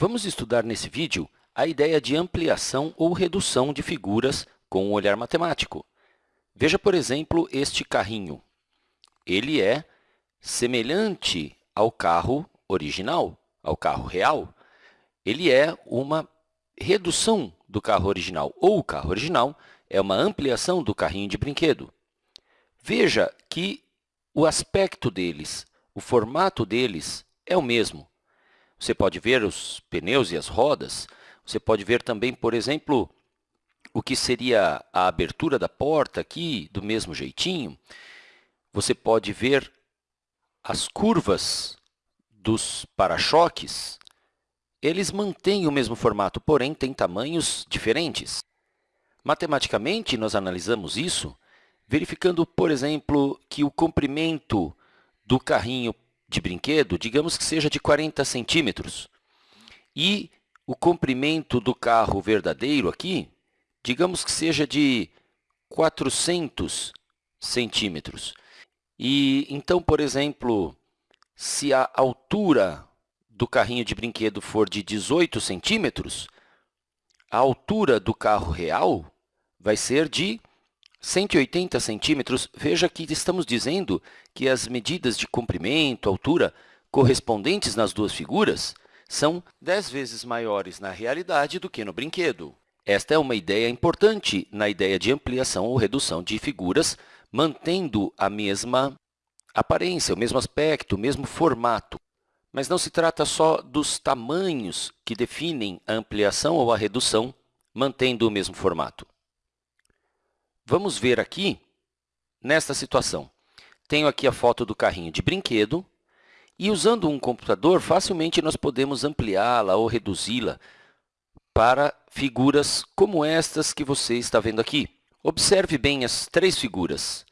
Vamos estudar nesse vídeo a ideia de ampliação ou redução de figuras com um olhar matemático. Veja, por exemplo, este carrinho. Ele é semelhante ao carro original, ao carro real. Ele é uma redução do carro original, ou o carro original é uma ampliação do carrinho de brinquedo. Veja que o aspecto deles, o formato deles é o mesmo. Você pode ver os pneus e as rodas. Você pode ver também, por exemplo, o que seria a abertura da porta aqui, do mesmo jeitinho. Você pode ver as curvas dos para-choques. Eles mantêm o mesmo formato, porém têm tamanhos diferentes. Matematicamente, nós analisamos isso verificando, por exemplo, que o comprimento do carrinho de brinquedo, digamos que seja de 40 centímetros. E o comprimento do carro verdadeiro aqui, digamos que seja de 400 centímetros. E então, por exemplo, se a altura do carrinho de brinquedo for de 18 centímetros, a altura do carro real vai ser de 180 centímetros, veja que estamos dizendo que as medidas de comprimento, altura, correspondentes nas duas figuras, são 10 vezes maiores na realidade do que no brinquedo. Esta é uma ideia importante na ideia de ampliação ou redução de figuras, mantendo a mesma aparência, o mesmo aspecto, o mesmo formato. Mas não se trata só dos tamanhos que definem a ampliação ou a redução, mantendo o mesmo formato. Vamos ver aqui, nesta situação. Tenho aqui a foto do carrinho de brinquedo e, usando um computador, facilmente nós podemos ampliá-la ou reduzi-la para figuras como estas que você está vendo aqui. Observe bem as três figuras.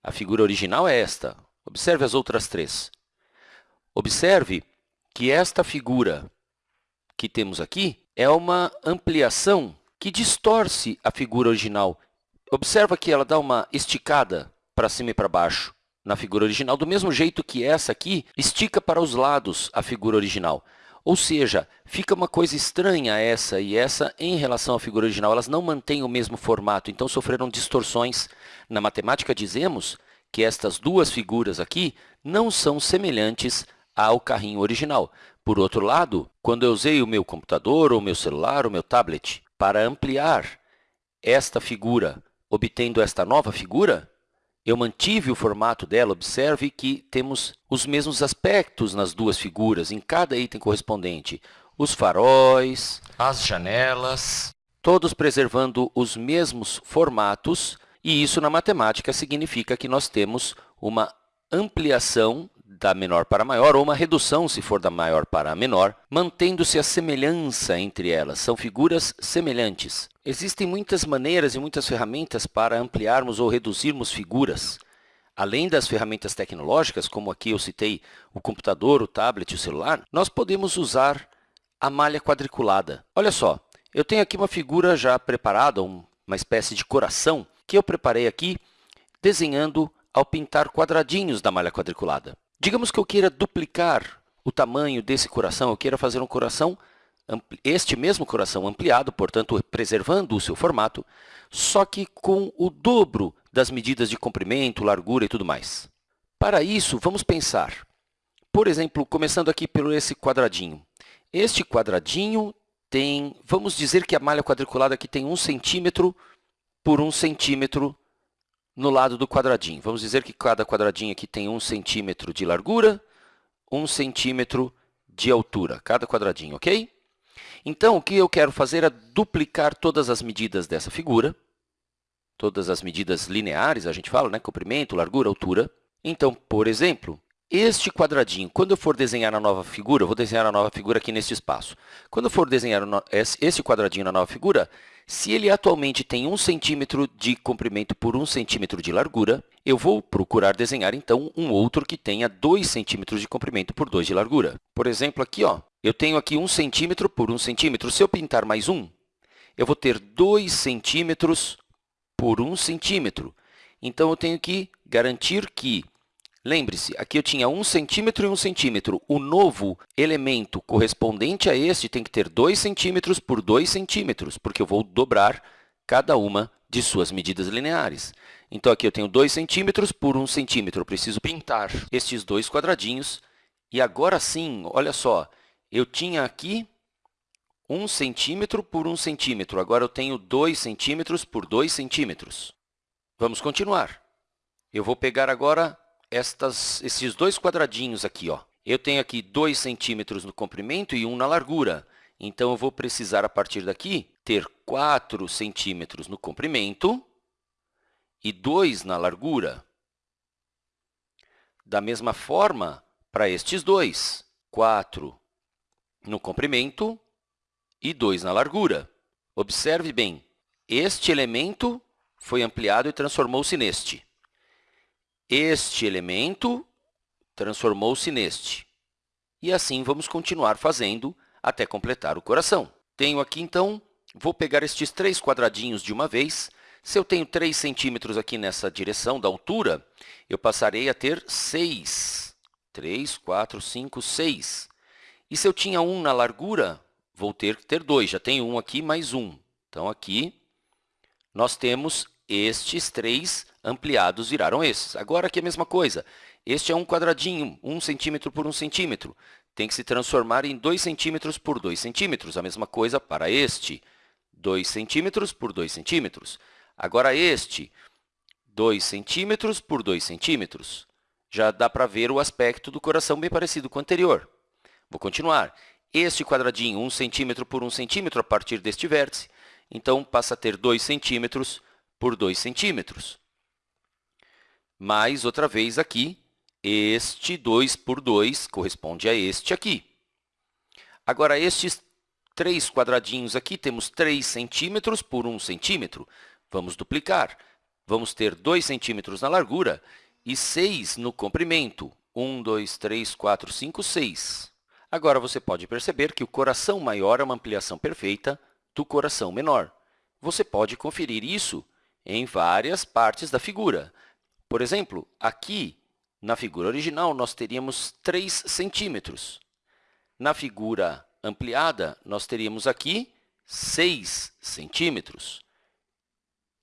A figura original é esta. Observe as outras três. Observe que esta figura que temos aqui é uma ampliação que distorce a figura original Observa que ela dá uma esticada para cima e para baixo na figura original, do mesmo jeito que essa aqui estica para os lados a figura original. Ou seja, fica uma coisa estranha essa e essa em relação à figura original. Elas não mantêm o mesmo formato, então sofreram distorções. Na matemática, dizemos que estas duas figuras aqui não são semelhantes ao carrinho original. Por outro lado, quando eu usei o meu computador, ou meu celular, ou meu tablet, para ampliar esta figura obtendo esta nova figura, eu mantive o formato dela. Observe que temos os mesmos aspectos nas duas figuras, em cada item correspondente. Os faróis, as janelas, todos preservando os mesmos formatos, e isso na matemática significa que nós temos uma ampliação da menor para maior, ou uma redução, se for da maior para a menor, mantendo-se a semelhança entre elas. São figuras semelhantes. Existem muitas maneiras e muitas ferramentas para ampliarmos ou reduzirmos figuras. Além das ferramentas tecnológicas, como aqui eu citei o computador, o tablet o celular, nós podemos usar a malha quadriculada. Olha só, eu tenho aqui uma figura já preparada, uma espécie de coração, que eu preparei aqui desenhando ao pintar quadradinhos da malha quadriculada. Digamos que eu queira duplicar o tamanho desse coração, eu queira fazer um coração, este mesmo coração ampliado, portanto, preservando o seu formato, só que com o dobro das medidas de comprimento, largura e tudo mais. Para isso, vamos pensar, por exemplo, começando aqui pelo esse quadradinho. Este quadradinho tem, vamos dizer que a malha quadriculada aqui tem 1 centímetro por 1 centímetro no lado do quadradinho. Vamos dizer que cada quadradinho aqui tem 1 centímetro de largura, 1 centímetro de altura, cada quadradinho, ok? Então, o que eu quero fazer é duplicar todas as medidas dessa figura, todas as medidas lineares, a gente fala, né? comprimento, largura, altura. Então, por exemplo, este quadradinho, quando eu for desenhar a nova figura, eu vou desenhar a nova figura aqui neste espaço. Quando eu for desenhar esse quadradinho na nova figura, se ele atualmente tem 1 centímetro de comprimento por 1 centímetro de largura, eu vou procurar desenhar, então, um outro que tenha 2 centímetros de comprimento por 2 de largura. Por exemplo, aqui, ó, eu tenho aqui 1 centímetro por 1 centímetro. Se eu pintar mais um, eu vou ter 2 centímetros por 1 centímetro. Então, eu tenho que garantir que Lembre-se, aqui eu tinha 1 centímetro e 1 centímetro. O novo elemento correspondente a este tem que ter 2 centímetros por 2 centímetros, porque eu vou dobrar cada uma de suas medidas lineares. Então, aqui eu tenho 2 centímetros por 1 centímetro. Eu preciso pintar estes dois quadradinhos. E agora sim, olha só, eu tinha aqui 1 centímetro por 1 centímetro. Agora, eu tenho 2 centímetros por 2 centímetros. Vamos continuar. Eu vou pegar agora estas, esses dois quadradinhos aqui. Ó. Eu tenho aqui 2 centímetros no comprimento e 1 na largura. Então, eu vou precisar, a partir daqui, ter 4 centímetros no comprimento e 2 na largura. Da mesma forma, para estes dois, 4 no comprimento e 2 na largura. Observe bem, este elemento foi ampliado e transformou-se neste. Este elemento transformou-se neste. E assim vamos continuar fazendo até completar o coração. Tenho aqui, então, vou pegar estes três quadradinhos de uma vez. Se eu tenho 3 centímetros aqui nessa direção da altura, eu passarei a ter 6. 3, 4, 5, 6. E se eu tinha 1 na largura, vou ter que ter 2. Já tenho 1 aqui, mais 1. Então, aqui, nós temos estes três ampliados viraram esses. Agora, aqui é a mesma coisa. Este é um quadradinho, 1 centímetro por 1 centímetro. Tem que se transformar em 2 centímetros por 2 centímetros. A mesma coisa para este, 2 centímetros por 2 centímetros. Agora, este, 2 centímetros por 2 centímetros. Já dá para ver o aspecto do coração bem parecido com o anterior. Vou continuar. Este quadradinho, 1 centímetro por 1 centímetro, a partir deste vértice, então passa a ter 2 centímetros por 2 centímetros. Mais outra vez aqui, este 2 por 2 corresponde a este aqui. Agora, estes três quadradinhos aqui, temos 3 centímetros por 1 centímetro. Vamos duplicar. Vamos ter 2 centímetros na largura e 6 no comprimento. 1, 2, 3, 4, 5, 6. Agora, você pode perceber que o coração maior é uma ampliação perfeita do coração menor. Você pode conferir isso em várias partes da figura. Por exemplo, aqui, na figura original, nós teríamos 3 centímetros. Na figura ampliada, nós teríamos aqui 6 centímetros.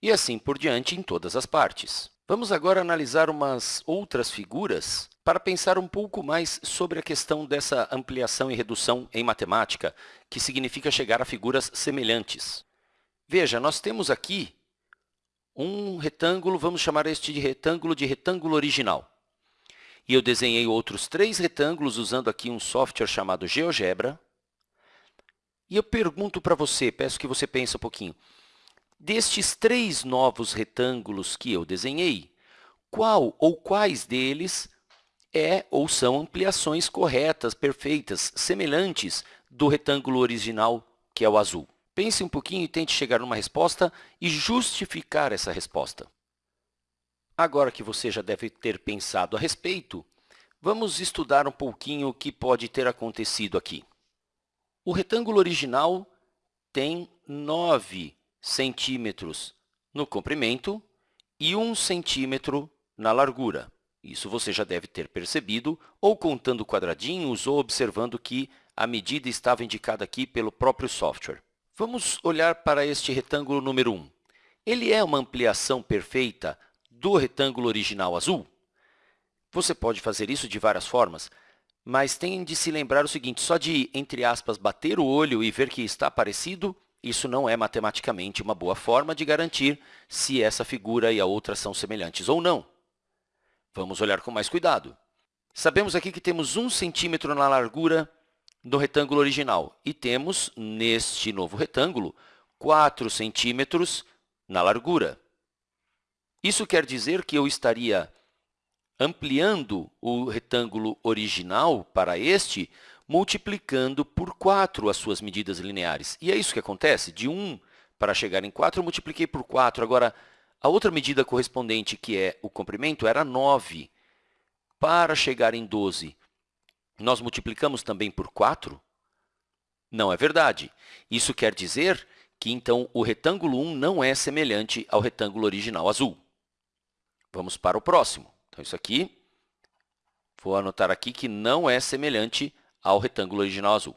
E assim por diante em todas as partes. Vamos agora analisar umas outras figuras para pensar um pouco mais sobre a questão dessa ampliação e redução em matemática, que significa chegar a figuras semelhantes. Veja, nós temos aqui um retângulo, vamos chamar este de retângulo de retângulo original. E eu desenhei outros três retângulos usando aqui um software chamado GeoGebra. E eu pergunto para você, peço que você pense um pouquinho, destes três novos retângulos que eu desenhei, qual ou quais deles é ou são ampliações corretas, perfeitas, semelhantes do retângulo original, que é o azul? Pense um pouquinho e tente chegar numa resposta e justificar essa resposta. Agora que você já deve ter pensado a respeito, vamos estudar um pouquinho o que pode ter acontecido aqui. O retângulo original tem 9 centímetros no comprimento e 1 centímetro na largura. Isso você já deve ter percebido, ou contando quadradinhos, ou observando que a medida estava indicada aqui pelo próprio software. Vamos olhar para este retângulo número 1. Ele é uma ampliação perfeita do retângulo original azul? Você pode fazer isso de várias formas, mas tem de se lembrar o seguinte, só de, entre aspas, bater o olho e ver que está parecido, isso não é matematicamente uma boa forma de garantir se essa figura e a outra são semelhantes ou não. Vamos olhar com mais cuidado. Sabemos aqui que temos 1 centímetro na largura do retângulo original. E temos, neste novo retângulo, 4 centímetros na largura. Isso quer dizer que eu estaria ampliando o retângulo original para este, multiplicando por 4 as suas medidas lineares. E é isso que acontece. De 1 para chegar em 4, eu multipliquei por 4. Agora, a outra medida correspondente, que é o comprimento, era 9. Para chegar em 12, nós multiplicamos também por 4? Não é verdade. Isso quer dizer que, então, o retângulo 1 não é semelhante ao retângulo original azul. Vamos para o próximo. Então, isso aqui Vou anotar aqui que não é semelhante ao retângulo original azul.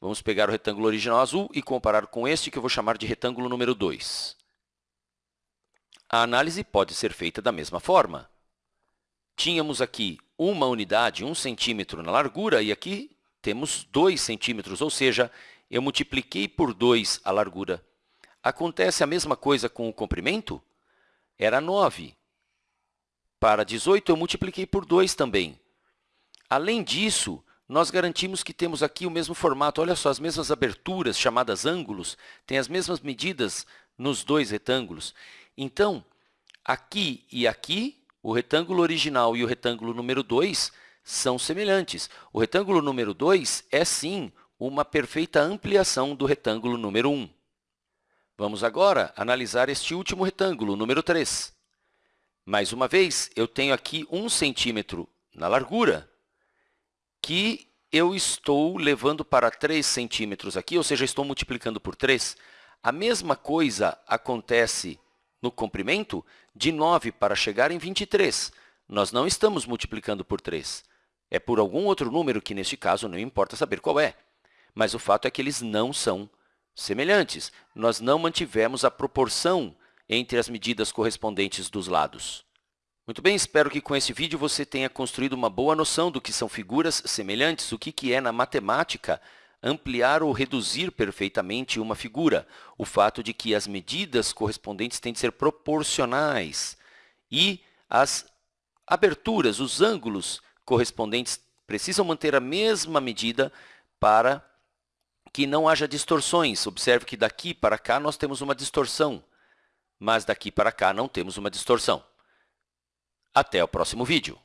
Vamos pegar o retângulo original azul e comparar com este, que eu vou chamar de retângulo número 2. A análise pode ser feita da mesma forma. Tínhamos aqui uma unidade, 1 um centímetro na largura, e aqui temos 2 centímetros, ou seja, eu multipliquei por 2 a largura. Acontece a mesma coisa com o comprimento? Era 9. Para 18, eu multipliquei por 2 também. Além disso, nós garantimos que temos aqui o mesmo formato. Olha só, as mesmas aberturas, chamadas ângulos, têm as mesmas medidas nos dois retângulos. Então, aqui e aqui, o retângulo original e o retângulo número 2 são semelhantes. O retângulo número 2 é, sim, uma perfeita ampliação do retângulo número 1. Vamos agora analisar este último retângulo, número 3. Mais uma vez, eu tenho aqui 1 centímetro na largura, que eu estou levando para 3 centímetros aqui, ou seja, estou multiplicando por 3. A mesma coisa acontece no comprimento, de 9 para chegar em 23. Nós não estamos multiplicando por 3. É por algum outro número que, neste caso, não importa saber qual é mas o fato é que eles não são semelhantes. Nós não mantivemos a proporção entre as medidas correspondentes dos lados. Muito bem, espero que com esse vídeo você tenha construído uma boa noção do que são figuras semelhantes, o que é, na matemática, ampliar ou reduzir perfeitamente uma figura, o fato de que as medidas correspondentes têm de ser proporcionais e as aberturas, os ângulos correspondentes precisam manter a mesma medida para que não haja distorções. Observe que daqui para cá nós temos uma distorção, mas daqui para cá não temos uma distorção. Até o próximo vídeo.